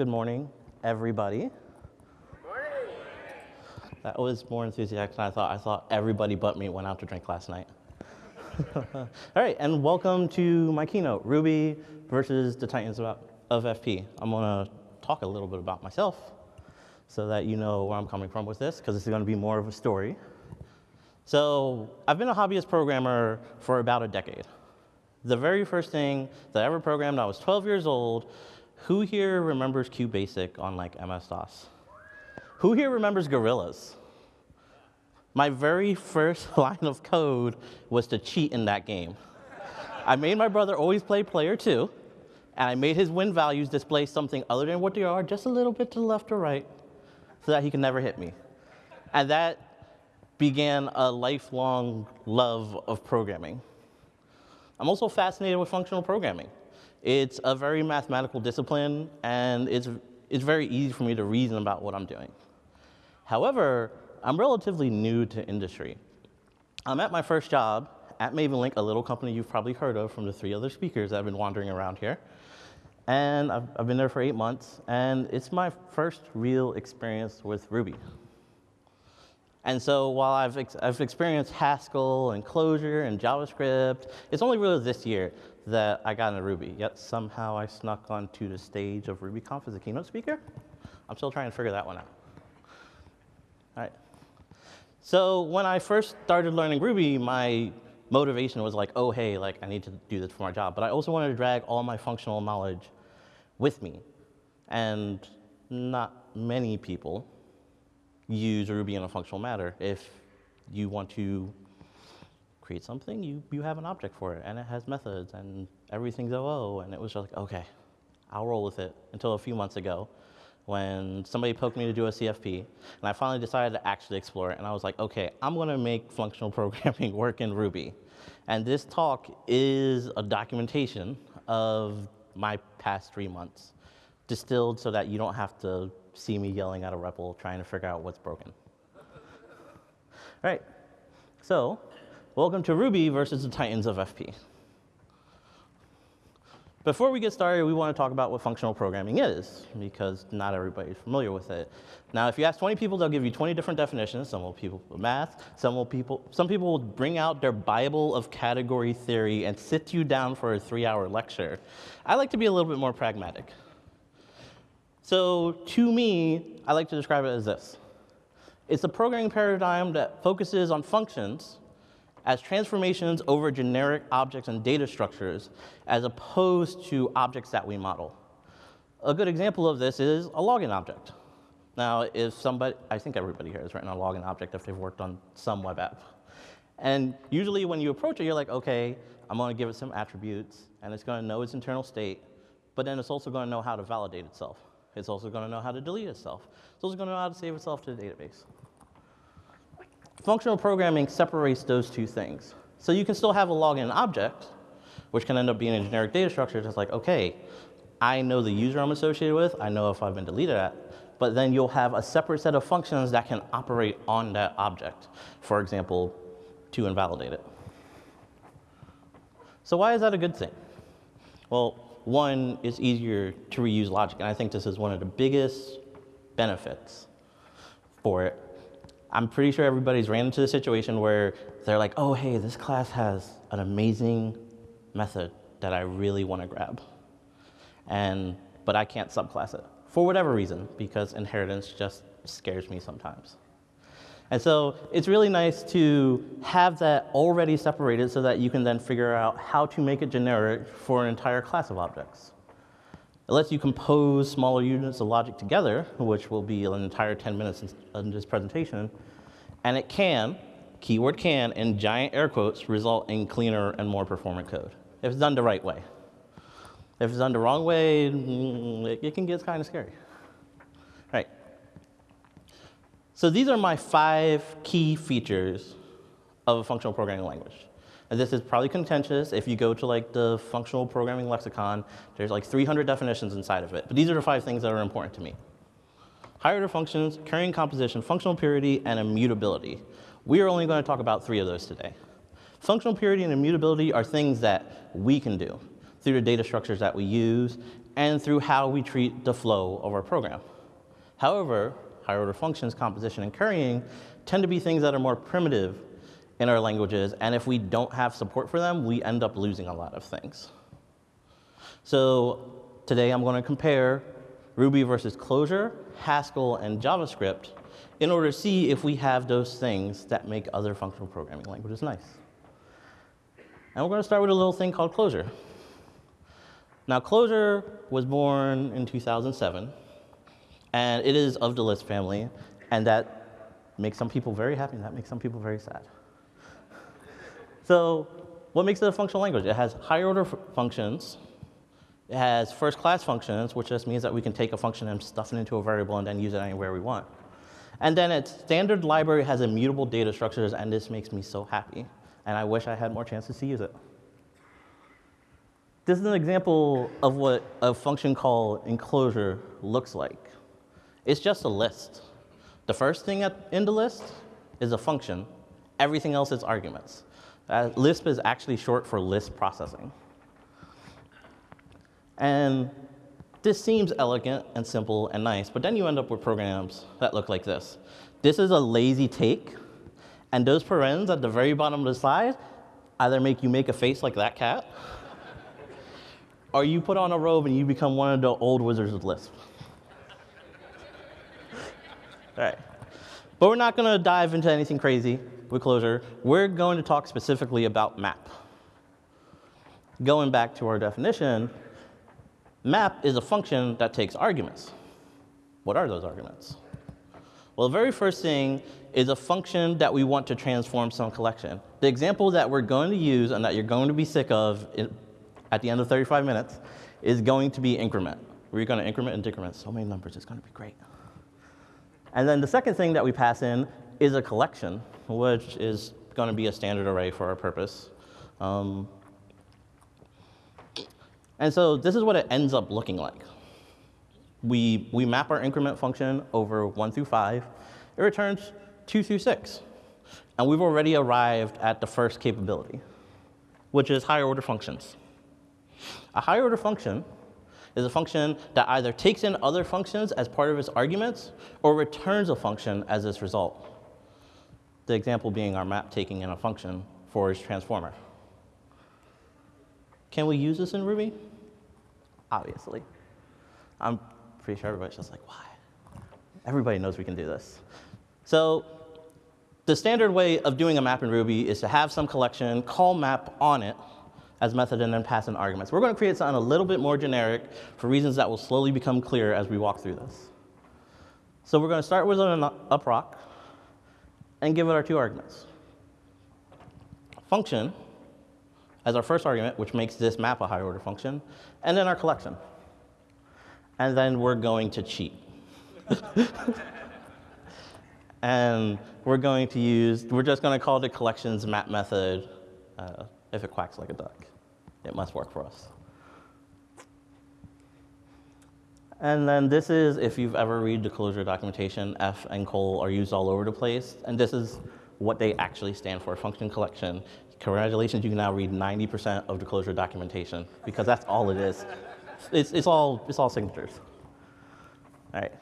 Good morning, everybody. That was more enthusiastic than I thought. I thought everybody but me went out to drink last night. All right, and welcome to my keynote, Ruby versus the Titans of of FP. I'm gonna talk a little bit about myself so that you know where I'm coming from with this, because this is gonna be more of a story. So I've been a hobbyist programmer for about a decade. The very first thing that I ever programmed, I was 12 years old. Who here remembers QBasic on like MS-DOS? Who here remembers Gorillas? My very first line of code was to cheat in that game. I made my brother always play player two, and I made his win values display something other than what they are, just a little bit to the left or right, so that he can never hit me. And that began a lifelong love of programming. I'm also fascinated with functional programming. It's a very mathematical discipline, and it's, it's very easy for me to reason about what I'm doing. However, I'm relatively new to industry. I'm at my first job at MavenLink, a little company you've probably heard of from the three other speakers that have been wandering around here. And I've, I've been there for eight months, and it's my first real experience with Ruby. And so while I've, ex I've experienced Haskell and Clojure and JavaScript, it's only really this year that I got into Ruby. Yet somehow I snuck onto the stage of RubyConf as a keynote speaker. I'm still trying to figure that one out. All right. So when I first started learning Ruby, my motivation was like, oh, hey, like I need to do this for my job. But I also wanted to drag all my functional knowledge with me. And not many people use Ruby in a functional matter. If you want to create something, you, you have an object for it, and it has methods, and everything's OO, and it was just like, okay, I'll roll with it, until a few months ago, when somebody poked me to do a CFP, and I finally decided to actually explore it, and I was like, okay, I'm gonna make functional programming work in Ruby. And this talk is a documentation of my past three months, distilled so that you don't have to see me yelling at a REPL trying to figure out what's broken. All right, so welcome to Ruby versus the Titans of FP. Before we get started, we want to talk about what functional programming is, because not everybody's familiar with it. Now, if you ask 20 people, they'll give you 20 different definitions. Some will people with math, some will people, some people will bring out their Bible of category theory and sit you down for a three-hour lecture. I like to be a little bit more pragmatic. So to me, I like to describe it as this. It's a programming paradigm that focuses on functions as transformations over generic objects and data structures as opposed to objects that we model. A good example of this is a login object. Now, if somebody, I think everybody here has written a login object if they've worked on some web app. And usually when you approach it, you're like, okay, I'm gonna give it some attributes, and it's gonna know its internal state, but then it's also gonna know how to validate itself. It's also gonna know how to delete itself. It's also gonna know how to save itself to the database. Functional programming separates those two things. So you can still have a login object, which can end up being a generic data structure, just like, okay, I know the user I'm associated with, I know if I've been deleted at, but then you'll have a separate set of functions that can operate on that object. For example, to invalidate it. So why is that a good thing? Well, one, it's easier to reuse logic, and I think this is one of the biggest benefits for it I'm pretty sure everybody's ran into the situation where they're like, oh, hey, this class has an amazing method that I really want to grab. And, but I can't subclass it for whatever reason, because inheritance just scares me sometimes. And so it's really nice to have that already separated so that you can then figure out how to make it generic for an entire class of objects. It lets you compose smaller units of logic together, which will be an entire 10 minutes in this presentation. And it can, keyword can, in giant air quotes, result in cleaner and more performant code, if it's done the right way. If it's done the wrong way, it can get kind of scary. Right. So these are my five key features of a functional programming language. And this is probably contentious. If you go to like the functional programming lexicon, there's like 300 definitions inside of it. But these are the five things that are important to me. Higher order functions, currying composition, functional purity, and immutability. We are only going to talk about three of those today. Functional purity and immutability are things that we can do. through the data structures that we use, and through how we treat the flow of our program. However, higher order functions, composition, and currying tend to be things that are more primitive in our languages, and if we don't have support for them, we end up losing a lot of things. So today I'm going to compare Ruby versus Clojure, Haskell, and JavaScript in order to see if we have those things that make other functional programming languages nice. And we're going to start with a little thing called Clojure. Now, Clojure was born in 2007, and it is of the Lisp family, and that makes some people very happy, and that makes some people very sad. so what makes it a functional language? It has higher order functions, it has first class functions, which just means that we can take a function and stuff it into a variable and then use it anywhere we want. And then its standard library has immutable data structures, and this makes me so happy. And I wish I had more chances to use it. This is an example of what a function call in Clojure looks like. It's just a list. The first thing in the list is a function. Everything else is arguments. Uh, Lisp is actually short for list processing. And this seems elegant and simple and nice, but then you end up with programs that look like this. This is a lazy take, and those parens at the very bottom of the slide either make you make a face like that cat, or you put on a robe and you become one of the old wizards of Lisp. All right. But we're not going to dive into anything crazy with Clojure. We're going to talk specifically about map. Going back to our definition, Map is a function that takes arguments. What are those arguments? Well, the very first thing is a function that we want to transform some collection. The example that we're going to use and that you're going to be sick of at the end of 35 minutes is going to be increment. We're going to increment and decrement so many numbers. It's going to be great. And then the second thing that we pass in is a collection, which is going to be a standard array for our purpose. Um, and so this is what it ends up looking like. We, we map our increment function over 1 through 5. It returns 2 through 6. And we've already arrived at the first capability, which is higher order functions. A higher order function is a function that either takes in other functions as part of its arguments or returns a function as its result. The example being our map taking in a function for its transformer. Can we use this in Ruby? obviously. I'm pretty sure everybody's just like, why? Everybody knows we can do this. So the standard way of doing a map in Ruby is to have some collection, call map on it as method, and then pass in arguments. We're going to create something a little bit more generic for reasons that will slowly become clear as we walk through this. So we're going to start with an uprock and give it our two arguments. Function as our first argument, which makes this map a higher order function, and then our collection. And then we're going to cheat. and we're going to use, we're just going to call the collections map method uh, if it quacks like a duck. It must work for us. And then this is, if you've ever read the Clojure documentation, F and col are used all over the place. And this is what they actually stand for, function collection. Congratulations, you can now read 90% of the Clojure documentation because that's all it is. It's, it's, all, it's all signatures. All right,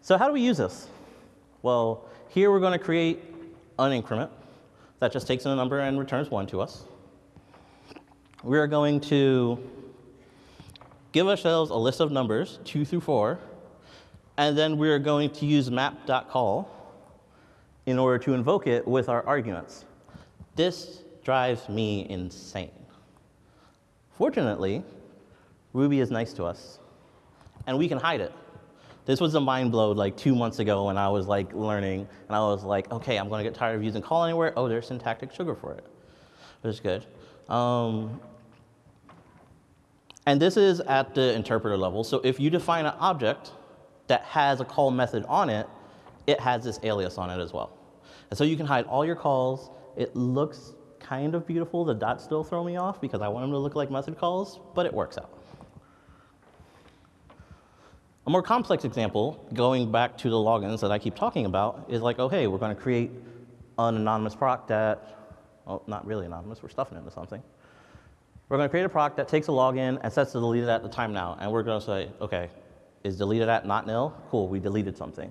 so how do we use this? Well, here we're going to create an increment that just takes in a number and returns one to us. We are going to give ourselves a list of numbers, two through four, and then we're going to use map.call in order to invoke it with our arguments. This drives me insane. Fortunately, Ruby is nice to us, and we can hide it. This was a mind blow like two months ago when I was like learning, and I was like, okay, I'm gonna get tired of using call anywhere. Oh, there's syntactic sugar for it, which is good. Um, and this is at the interpreter level. So if you define an object that has a call method on it, it has this alias on it as well. And so you can hide all your calls. It looks kind of beautiful. The dots still throw me off because I want them to look like method calls, but it works out. A more complex example, going back to the logins that I keep talking about, is like, oh, hey, we're going to create an anonymous proc that, well, not really anonymous, we're stuffing it into something. We're going to create a proc that takes a login and sets the deleted at the time now. And we're going to say, OK, is deleted at not nil? Cool, we deleted something.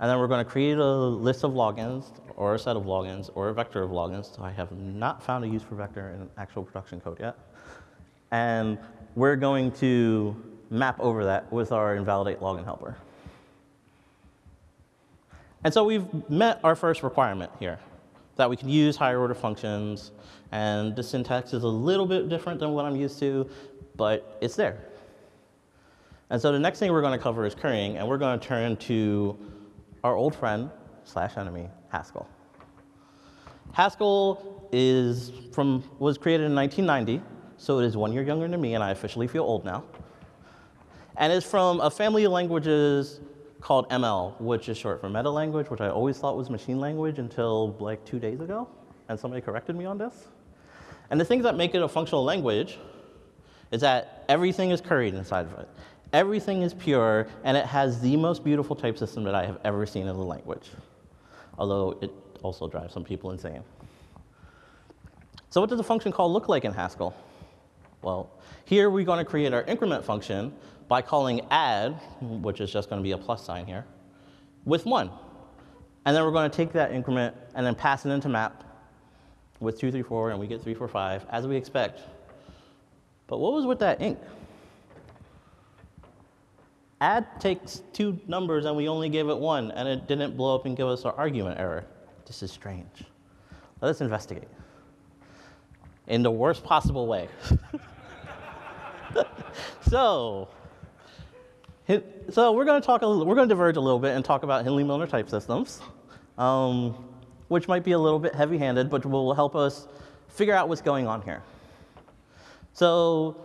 And then we're going to create a list of logins, or a set of logins, or a vector of logins. So I have not found a use for vector in actual production code yet. And we're going to map over that with our invalidate login helper. And so we've met our first requirement here, that we can use higher order functions. And the syntax is a little bit different than what I'm used to, but it's there. And so the next thing we're going to cover is currying, and we're going to turn to our old friend slash enemy, Haskell. Haskell is from, was created in 1990, so it is one year younger than me, and I officially feel old now. And is from a family of languages called ML, which is short for meta language, which I always thought was machine language until like two days ago, and somebody corrected me on this. And the things that make it a functional language is that everything is curried inside of it. Everything is pure, and it has the most beautiful type system that I have ever seen in a language, although it also drives some people insane. So what does a function call look like in Haskell? Well, here we're going to create our increment function by calling add, which is just going to be a plus sign here, with 1. And then we're going to take that increment and then pass it into map with 2, 3, 4, and we get 3, 4, 5, as we expect. But what was with that inc? Add takes two numbers and we only gave it one, and it didn't blow up and give us our argument error. This is strange. Let us investigate. In the worst possible way. so, so we're going to talk. A little, we're going to diverge a little bit and talk about Hindley-Milner type systems, um, which might be a little bit heavy-handed, but will help us figure out what's going on here. So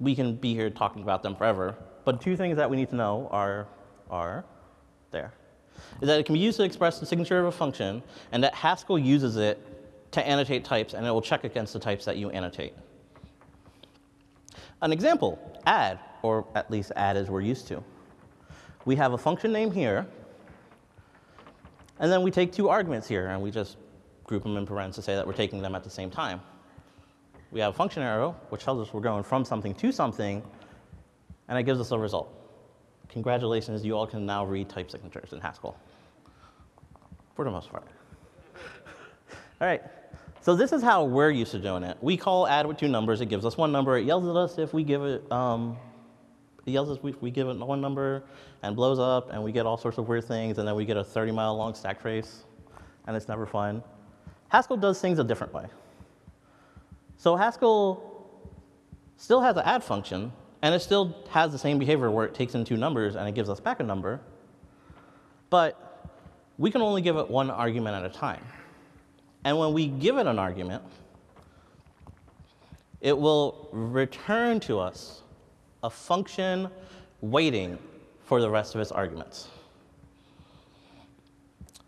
we can be here talking about them forever, but two things that we need to know are, are there. Is that it can be used to express the signature of a function, and that Haskell uses it to annotate types, and it will check against the types that you annotate. An example, add, or at least add as we're used to. We have a function name here, and then we take two arguments here, and we just group them in parentheses to say that we're taking them at the same time. We have a function arrow, which tells us we're going from something to something, and it gives us a result. Congratulations, you all can now read type signatures in Haskell, for the most part. all right, so this is how we're used to doing it. We call add with two numbers, it gives us one number, it yells at us if we give it, um, yells at us if we give it one number and blows up, and we get all sorts of weird things, and then we get a 30 mile long stack trace, and it's never fun. Haskell does things a different way. So Haskell still has an add function, and it still has the same behavior where it takes in two numbers and it gives us back a number, but we can only give it one argument at a time. And when we give it an argument, it will return to us a function waiting for the rest of its arguments.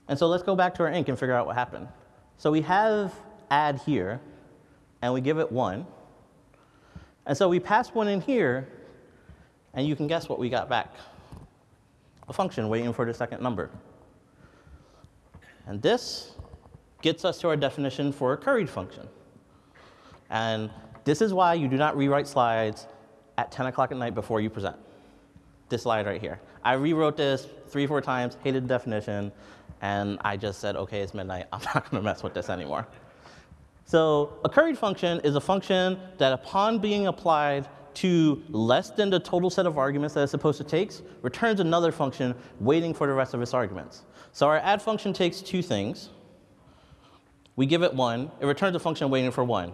And so let's go back to our inc and figure out what happened. So we have add here, and we give it 1. And so we pass 1 in here, and you can guess what we got back. A function waiting for the second number. And this gets us to our definition for a curried function. And this is why you do not rewrite slides at 10 o'clock at night before you present. This slide right here. I rewrote this three, four times, hated the definition, and I just said, okay, it's midnight. I'm not going to mess with this anymore. So a curried function is a function that upon being applied to less than the total set of arguments that it's supposed to take, returns another function waiting for the rest of its arguments. So our add function takes two things. We give it one, it returns a function waiting for one.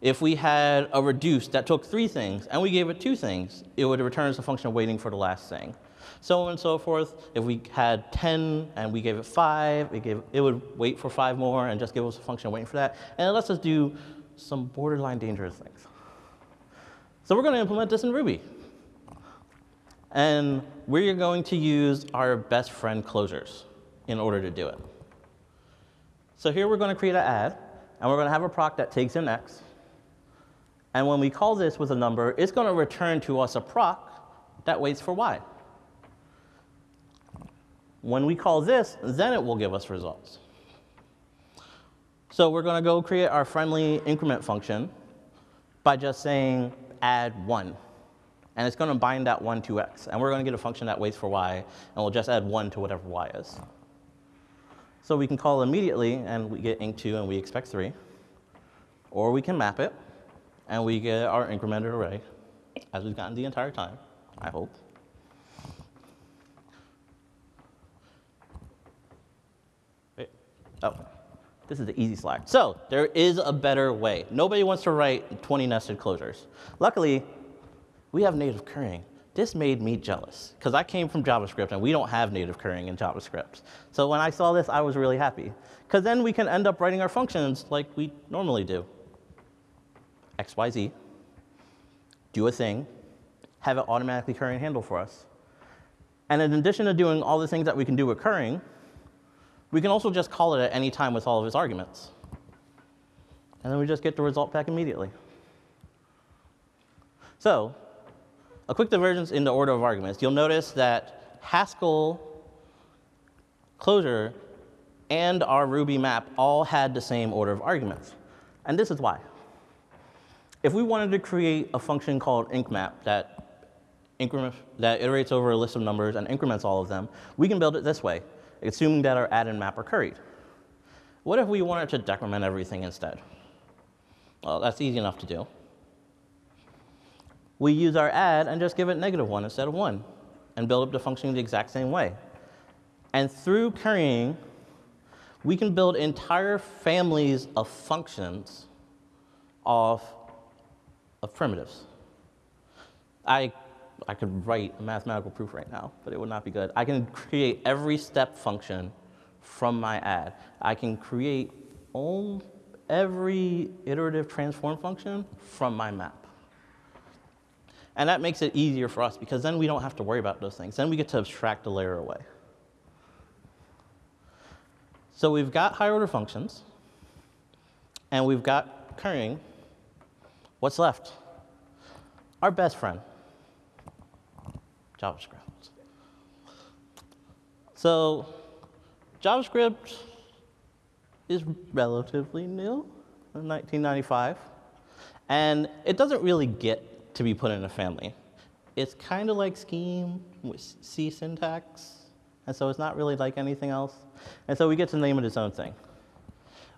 If we had a reduce that took three things and we gave it two things, it would return as a function waiting for the last thing so on and so forth. If we had 10 and we gave it 5, it, gave, it would wait for 5 more and just give us a function waiting for that. And it lets us do some borderline dangerous things. So we're going to implement this in Ruby. And we're going to use our best friend closures in order to do it. So here we're going to create an add, and we're going to have a proc that takes in x. And when we call this with a number, it's going to return to us a proc that waits for y. When we call this, then it will give us results. So we're going to go create our friendly increment function by just saying add 1. And it's going to bind that 1 to x. And we're going to get a function that waits for y, and we'll just add 1 to whatever y is. So we can call immediately, and we get inc2, and we expect 3. Or we can map it, and we get our incremented array, as we've gotten the entire time, I hope. Wait. Oh. This is the easy slide. So there is a better way. Nobody wants to write 20 nested closures. Luckily, we have native currying. This made me jealous because I came from JavaScript and we don't have native currying in JavaScript. So when I saw this, I was really happy because then we can end up writing our functions like we normally do. X, Y, Z, do a thing, have it automatically currying handle for us. And in addition to doing all the things that we can do with currying, we can also just call it at any time with all of its arguments. And then we just get the result back immediately. So a quick divergence in the order of arguments. You'll notice that Haskell Clojure and our Ruby map all had the same order of arguments. And this is why. If we wanted to create a function called incmap that, that iterates over a list of numbers and increments all of them, we can build it this way assuming that our add and map are curried. What if we wanted to decrement everything instead? Well, that's easy enough to do. We use our add and just give it negative 1 instead of 1 and build up the function the exact same way. And through currying, we can build entire families of functions of, of primitives. I I could write a mathematical proof right now, but it would not be good. I can create every step function from my add. I can create all, every iterative transform function from my map. And that makes it easier for us because then we don't have to worry about those things. Then we get to abstract the layer away. So we've got higher order functions, and we've got currying. What's left? Our best friend, JavaScript. So JavaScript is relatively new in 1995. And it doesn't really get to be put in a family. It's kind of like Scheme with C syntax. And so it's not really like anything else. And so we get to name it its own thing.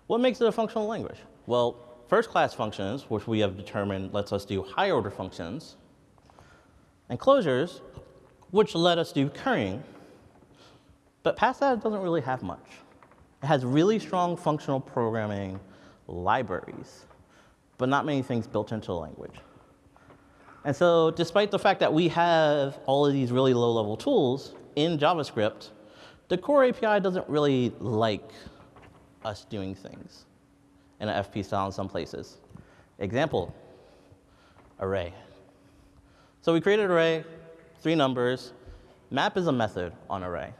What makes it a functional language? Well, first class functions, which we have determined lets us do higher order functions, and closures, which let us do currying. But past that, it doesn't really have much. It has really strong functional programming libraries, but not many things built into the language. And so despite the fact that we have all of these really low-level tools in JavaScript, the core API doesn't really like us doing things in an FP style in some places. Example, array. So we created an array, three numbers. Map is a method on array.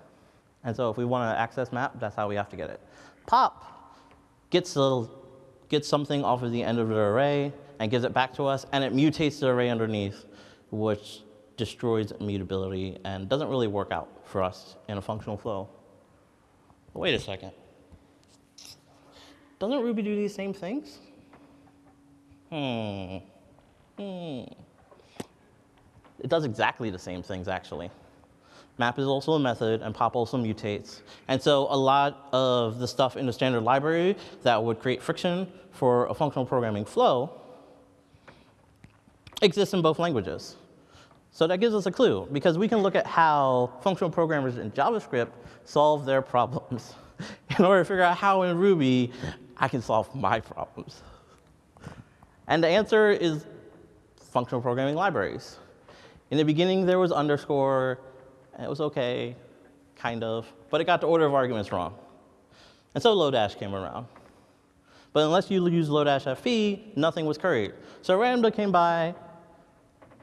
And so if we want to access map, that's how we have to get it. Pop gets, a, gets something off of the end of the array and gives it back to us, and it mutates the array underneath, which destroys immutability and doesn't really work out for us in a functional flow. Wait a second. Doesn't Ruby do these same things? Hmm. Hmm. It does exactly the same things, actually. Map is also a method, and pop also mutates. And so a lot of the stuff in the standard library that would create friction for a functional programming flow exists in both languages. So that gives us a clue, because we can look at how functional programmers in JavaScript solve their problems in order to figure out how in Ruby I can solve my problems. And the answer is functional programming libraries. In the beginning, there was underscore, and it was OK, kind of, but it got the order of arguments wrong. And so Lodash came around. But unless you use Lodash FP, nothing was curried. So Ramda came by,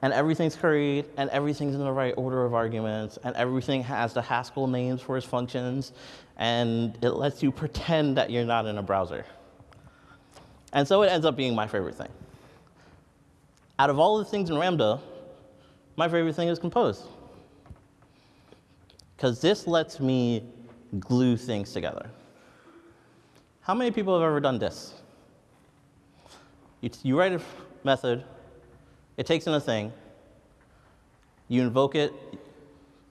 and everything's curried, and everything's in the right order of arguments, and everything has the Haskell names for its functions, and it lets you pretend that you're not in a browser. And so it ends up being my favorite thing. Out of all the things in Ramda, my favorite thing is compose. Because this lets me glue things together. How many people have ever done this? You, you write a method, it takes in a thing, you invoke it,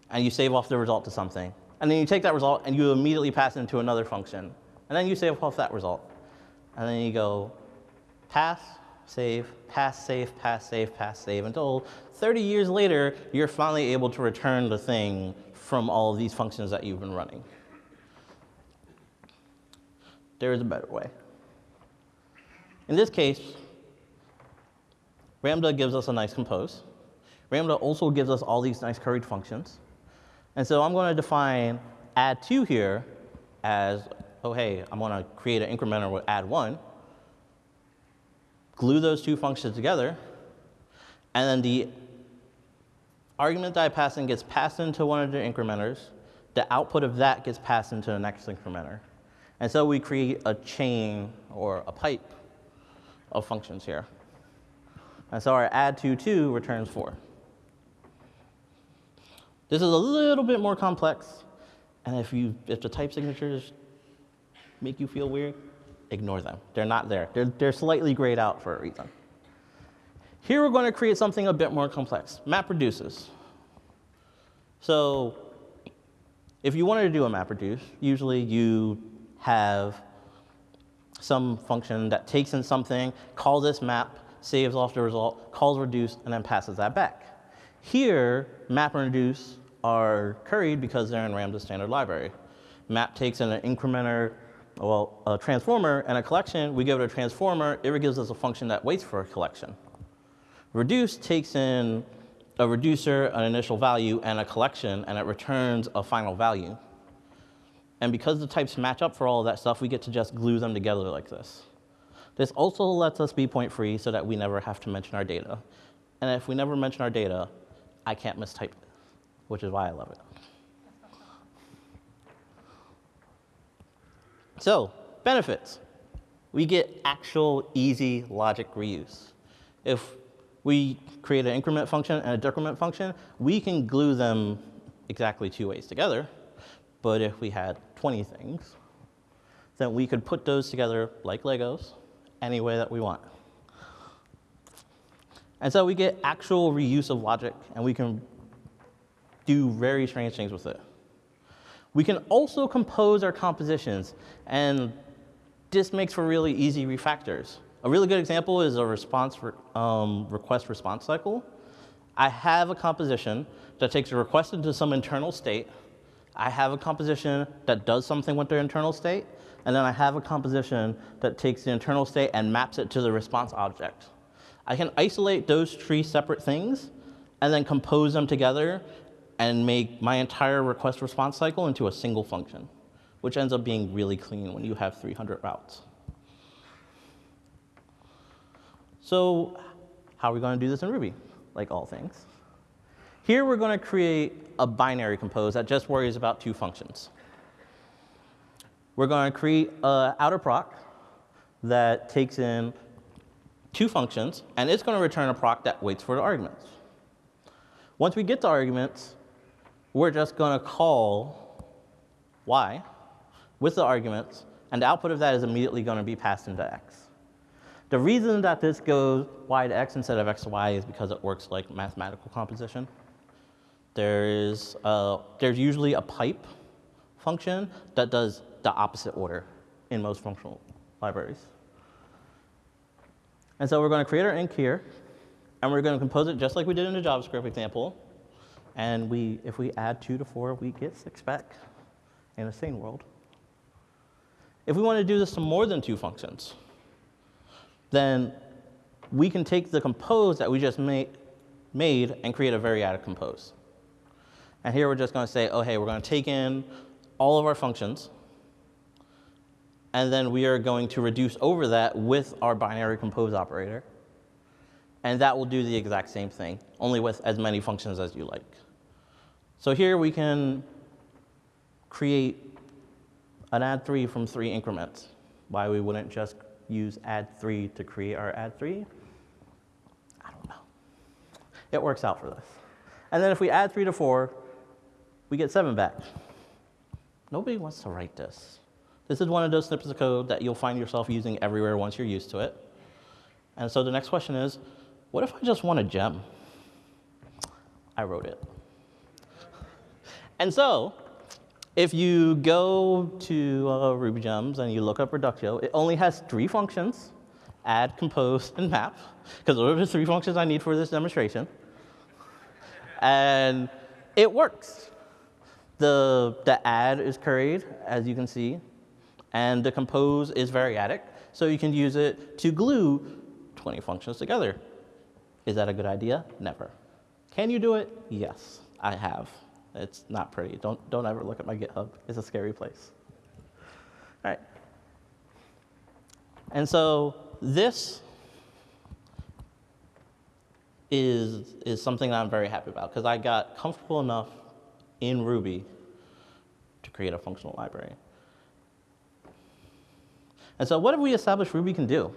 and you save off the result to something. And then you take that result and you immediately pass it into another function. And then you save off that result. And then you go pass, save, pass, save, pass, save, pass, save, until 30 years later, you're finally able to return the thing from all of these functions that you've been running. There is a better way. In this case, Ramda gives us a nice compose. Ramda also gives us all these nice curried functions. And so I'm going to define add two here as, oh, hey, I'm going to create an incrementer with add one, glue those two functions together, and then the argument that I pass in gets passed into one of the incrementers. The output of that gets passed into the next incrementer. And so we create a chain or a pipe of functions here. And so our add to 2 returns 4. This is a little bit more complex. And if, you, if the type signatures make you feel weird, ignore them. They're not there. They're, they're slightly grayed out for a reason. Here we're going to create something a bit more complex, map reduces. So if you wanted to do a map reduce, usually you have some function that takes in something, calls this map, saves off the result, calls reduce, and then passes that back. Here, map and reduce are curried because they're in Ramda standard library. Map takes in an incrementer, well, a transformer and a collection. We give it a transformer. It gives us a function that waits for a collection. Reduce takes in a reducer, an initial value, and a collection, and it returns a final value. And because the types match up for all of that stuff, we get to just glue them together like this. This also lets us be point free so that we never have to mention our data. And if we never mention our data, I can't mistype it, which is why I love it. So, benefits. We get actual easy logic reuse. If we create an increment function and a decrement function, we can glue them exactly two ways together. But if we had 20 things, then we could put those together like Legos any way that we want. And so we get actual reuse of logic, and we can do very strange things with it. We can also compose our compositions, and this makes for really easy refactors. A really good example is a response re um, request response cycle. I have a composition that takes a request into some internal state. I have a composition that does something with their internal state. And then I have a composition that takes the internal state and maps it to the response object. I can isolate those three separate things and then compose them together and make my entire request response cycle into a single function, which ends up being really clean when you have 300 routes. So how are we going to do this in Ruby? Like all things. Here we're going to create a binary compose that just worries about two functions. We're going to create an outer proc that takes in two functions, and it's going to return a proc that waits for the arguments. Once we get the arguments, we're just going to call y with the arguments, and the output of that is immediately going to be passed into x. The reason that this goes y to x instead of x to y is because it works like mathematical composition. There is a, there's usually a pipe function that does the opposite order in most functional libraries. And so we're going to create our inc here, and we're going to compose it just like we did in the JavaScript example. And we, if we add 2 to 4, we get 6 back in a sane world. If we want to do this to more than two functions, then we can take the compose that we just made, made and create a variadic compose. And here we're just going to say, oh, hey, we're going to take in all of our functions, and then we are going to reduce over that with our binary compose operator. And that will do the exact same thing, only with as many functions as you like. So here we can create an add 3 from three increments. Why we wouldn't just use add 3 to create our add 3? I don't know. It works out for this. And then if we add 3 to 4, we get 7 back. Nobody wants to write this. This is one of those snippets of code that you'll find yourself using everywhere once you're used to it. And so the next question is, what if I just want a gem? I wrote it. And so, if you go to uh, Ruby Gems and you look up Reductio, it only has three functions, add, compose, and map, because those are the three functions I need for this demonstration. and it works. The, the add is curried, as you can see, and the compose is variadic, so you can use it to glue 20 functions together. Is that a good idea? Never. Can you do it? Yes, I have. It's not pretty. Don't, don't ever look at my GitHub. It's a scary place. All right. And so this is, is something that I'm very happy about because I got comfortable enough in Ruby to create a functional library. And so what have we established Ruby can do?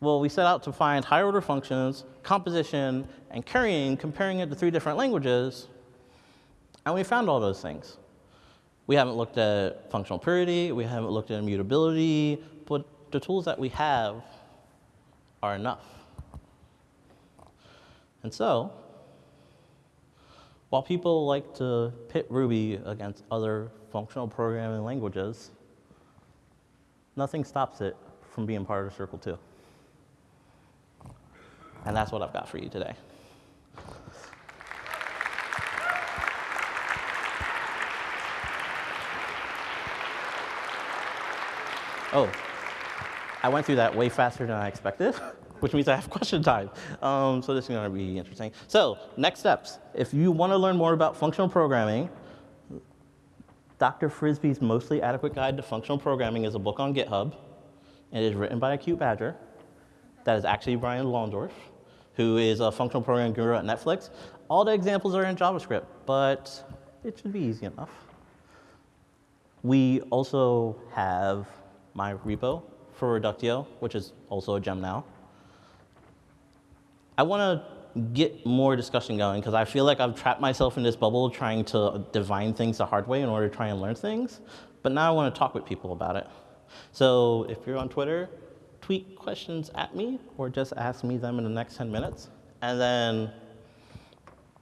Well, we set out to find higher order functions, composition, and currying, comparing it to three different languages, and we found all those things. We haven't looked at functional purity, we haven't looked at immutability, but the tools that we have are enough. And so, while people like to pit Ruby against other functional programming languages, nothing stops it from being part of Circle 2. And that's what I've got for you today. Oh, I went through that way faster than I expected, which means I have question time. Um, so this is going to be interesting. So next steps. If you want to learn more about functional programming, Dr. Frisby's Mostly Adequate Guide to Functional Programming is a book on GitHub. And it is written by a cute badger. That is actually Brian Lonsdorf, who is a functional programming guru at Netflix. All the examples are in JavaScript, but it should be easy enough. We also have my repo for Reductio, which is also a gem now. I want to get more discussion going because I feel like I've trapped myself in this bubble trying to divine things the hard way in order to try and learn things. But now I want to talk with people about it. So if you're on Twitter, tweet questions at me or just ask me them in the next 10 minutes. And then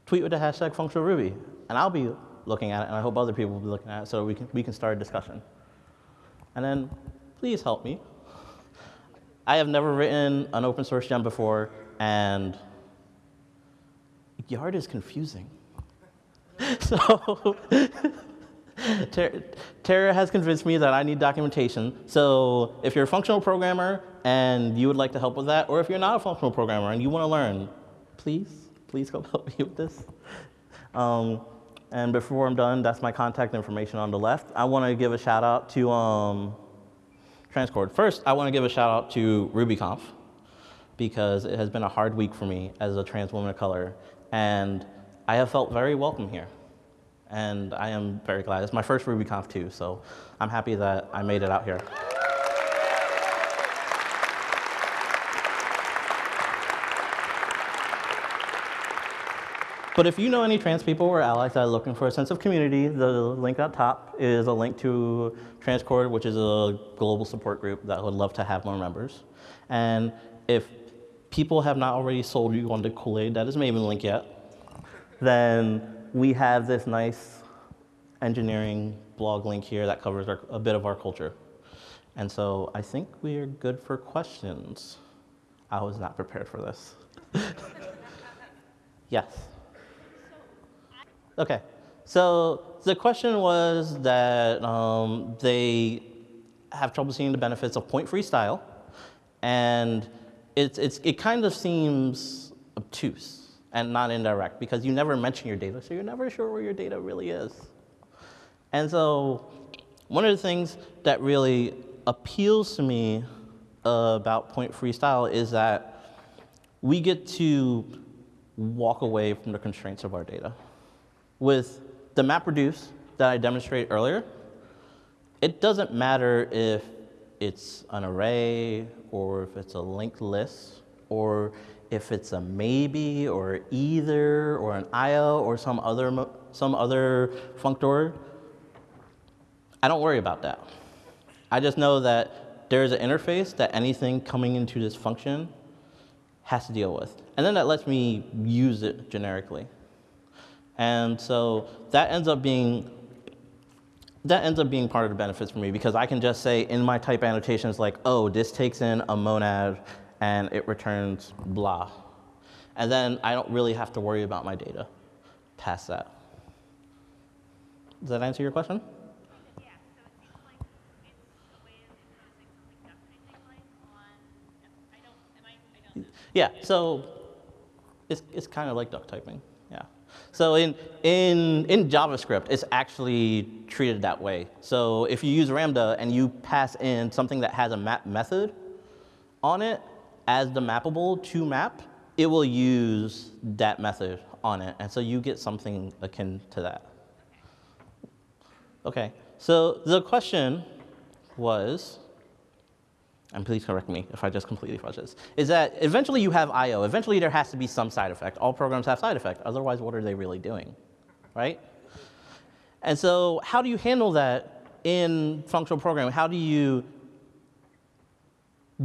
tweet with the hashtag functional Ruby. And I'll be looking at it, and I hope other people will be looking at it so we can, we can start a discussion. And then please help me. I have never written an open source gem before, and Yard is confusing. so Tara has convinced me that I need documentation. So if you're a functional programmer and you would like to help with that, or if you're not a functional programmer and you want to learn, please, please come help me with this. Um, and before I'm done, that's my contact information on the left. I want to give a shout out to um, Transcord. First, I want to give a shout out to RubyConf because it has been a hard week for me as a trans woman of color, and I have felt very welcome here. And I am very glad. It's my first RubyConf too, so I'm happy that I made it out here. But if you know any trans people or allies that are looking for a sense of community, the link up top is a link to Transcord, which is a global support group that would love to have more members. And if people have not already sold you on the Kool-Aid that is MavenLink yet, then we have this nice engineering blog link here that covers our, a bit of our culture. And so I think we're good for questions. I was not prepared for this. yes. Okay, so the question was that um, they have trouble seeing the benefits of point-free style, and it's, it's, it kind of seems obtuse and not indirect because you never mention your data, so you're never sure where your data really is. And so one of the things that really appeals to me uh, about point-free style is that we get to walk away from the constraints of our data. With the MapReduce that I demonstrated earlier, it doesn't matter if it's an array or if it's a linked list or if it's a maybe or either or an IO or some other, some other functor. I don't worry about that. I just know that there's an interface that anything coming into this function has to deal with. And then that lets me use it generically. And so that ends up being that ends up being part of the benefits for me because I can just say in my type annotations like, oh, this takes in a monad and it returns blah. And then I don't really have to worry about my data past that. Does that answer your question? Yeah, so like it's a way of imposing something duck typing like on, I I, I. Yeah, so it's, it's kind of like duck typing. So in, in, in JavaScript, it's actually treated that way. So if you use Ramda and you pass in something that has a map method on it as the mappable to map, it will use that method on it. And so you get something akin to that. Okay, so the question was, and please correct me if I just completely fudge this, is that eventually you have I.O. Eventually there has to be some side effect. All programs have side effect. Otherwise, what are they really doing, right? And so how do you handle that in functional programming? How do you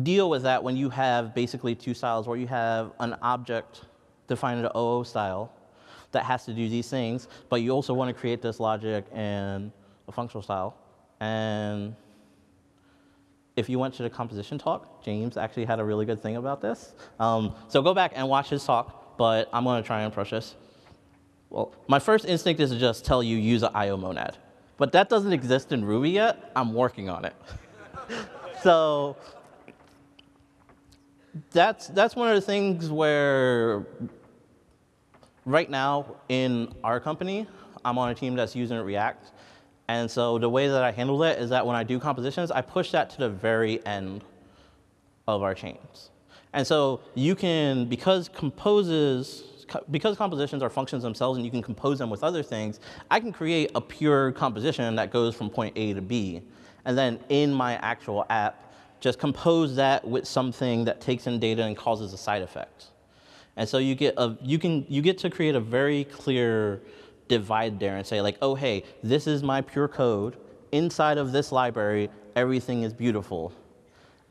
deal with that when you have basically two styles where you have an object defined in an OO style that has to do these things, but you also want to create this logic in a functional style. And if you went to the composition talk, James actually had a really good thing about this. Um, so go back and watch his talk, but I'm going to try and approach this. Well, my first instinct is to just tell you use an IO monad. But that doesn't exist in Ruby yet. I'm working on it. so that's, that's one of the things where right now in our company, I'm on a team that's using React. And so the way that I handle it is that when I do compositions, I push that to the very end of our chains. And so you can, because composes, because compositions are functions themselves and you can compose them with other things, I can create a pure composition that goes from point A to B. And then in my actual app, just compose that with something that takes in data and causes a side effect. And so you get, a, you, can, you get to create a very clear divide there and say like, oh, hey, this is my pure code. Inside of this library, everything is beautiful.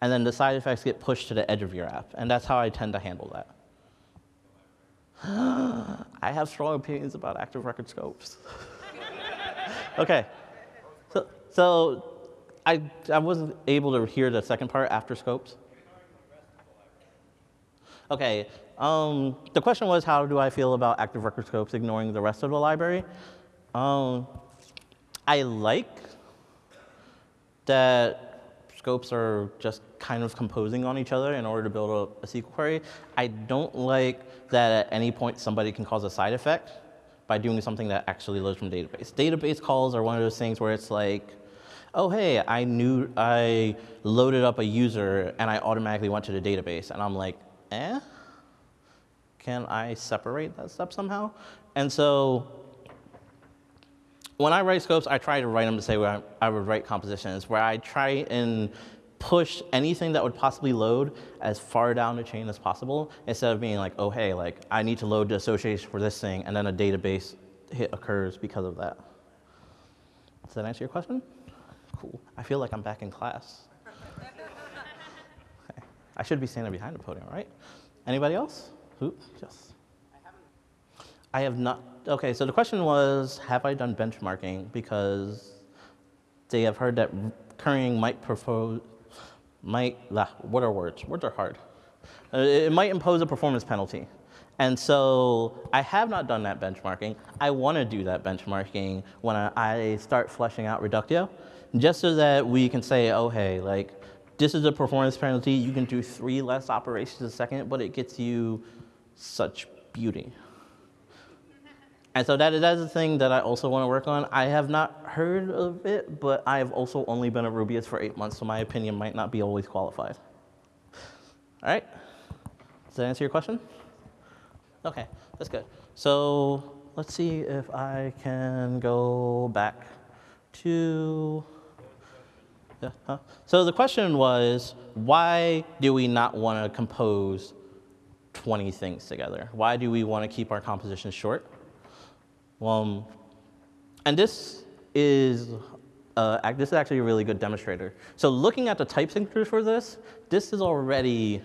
And then the side effects get pushed to the edge of your app. And that's how I tend to handle that. I have strong opinions about active record scopes. okay. So, so I, I wasn't able to hear the second part after scopes. Okay, um, the question was how do I feel about active record scopes ignoring the rest of the library? Um, I like that scopes are just kind of composing on each other in order to build a, a SQL query. I don't like that at any point somebody can cause a side effect by doing something that actually loads from database. Database calls are one of those things where it's like, oh, hey, I knew I loaded up a user and I automatically went to the database. And I'm like, eh? Can I separate that step somehow? And so when I write scopes, I try to write them to say where I, I would write compositions, where I try and push anything that would possibly load as far down the chain as possible, instead of being like, oh, hey, like I need to load the association for this thing, and then a database hit occurs because of that. Does that answer your question? Cool. I feel like I'm back in class. Okay. I should be standing behind the podium, right? Anybody else? Who? Yes. I have not. Okay, so the question was, have I done benchmarking? Because they have heard that currying might propose, might, ah, what are words? Words are hard. Uh, it might impose a performance penalty. And so I have not done that benchmarking. I want to do that benchmarking when I, I start fleshing out Reductio, just so that we can say, oh, hey, like, this is a performance penalty. You can do three less operations a second, but it gets you such beauty. And so that is, that is a thing that I also want to work on. I have not heard of it, but I have also only been a Rubyist for eight months, so my opinion might not be always qualified. All right? Does that answer your question? Okay, that's good. So let's see if I can go back to, yeah, huh? So the question was, why do we not want to compose 20 things together? Why do we want to keep our compositions short? Well, and this is uh, this is actually a really good demonstrator. So looking at the type signatures for this, this is already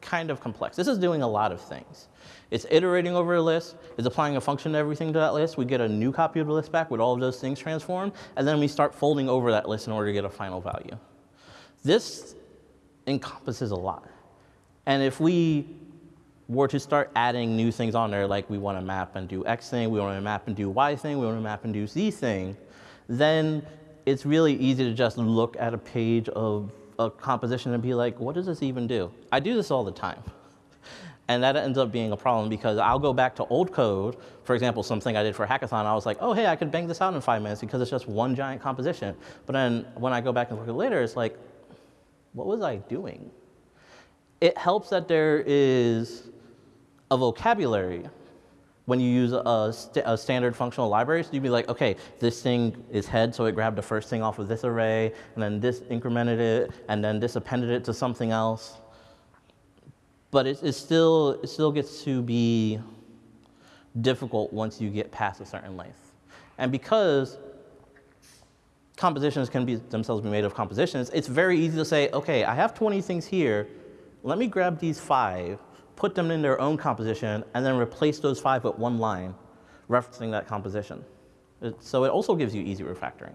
kind of complex. This is doing a lot of things. It's iterating over a list, it's applying a function to everything to that list. We get a new copy of the list back with all of those things transformed, and then we start folding over that list in order to get a final value. This encompasses a lot. And if we were to start adding new things on there, like we want to map and do X thing, we want to map and do Y thing, we want to map and do Z thing, then it's really easy to just look at a page of a composition and be like, what does this even do? I do this all the time. And that ends up being a problem because I'll go back to old code. For example, something I did for hackathon, I was like, oh, hey, I could bang this out in five minutes because it's just one giant composition. But then when I go back and look at it later, it's like, what was I doing? It helps that there is a vocabulary when you use a, st- a standard functional library. So you'd be like, okay, this thing is head, so it grabbed the first thing off of this array, and then this incremented it, and then this appended it to something else. But it, it still it still gets to be difficult once you get past a certain length. And because compositions can be themselves be made of compositions, it's very easy to say, okay, I have 20 things here. Let me grab these five, put them in their own composition, and then replace those five with one line referencing that composition. It- so it also gives you easy refactoring,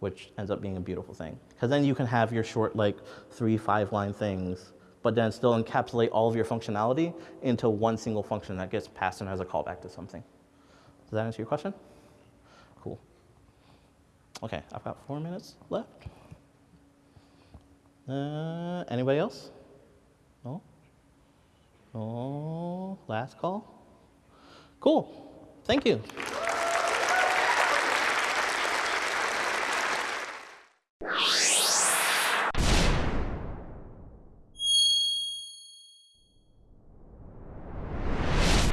which ends up being a beautiful thing. Because then you can have your short, like three, five line things, but then still encapsulate all of your functionality into one single function that gets passed in as a callback to something. Does that answer your question? Cool. Okay, I've got four minutes left. Uh, anybody else? No? Last call? Cool. Thank you.